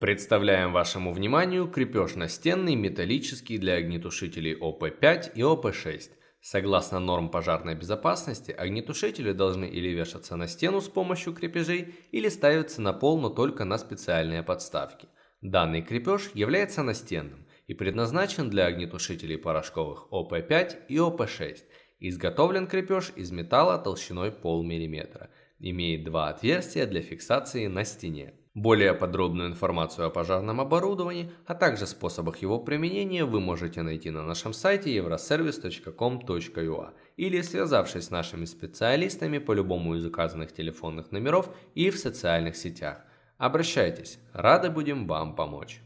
Представляем вашему вниманию крепеж настенный металлический для огнетушителей ОП-5 и ОП-6. Согласно норм пожарной безопасности, огнетушители должны или вешаться на стену с помощью крепежей, или ставиться на пол, но только на специальные подставки. Данный крепеж является настенным и предназначен для огнетушителей порошковых ОП-5 и ОП-6. Изготовлен крепеж из металла толщиной полмиллиметра. Имеет два отверстия для фиксации на стене. Более подробную информацию о пожарном оборудовании, а также способах его применения вы можете найти на нашем сайте euroservice.com.ua или связавшись с нашими специалистами по любому из указанных телефонных номеров и в социальных сетях. Обращайтесь, рады будем вам помочь.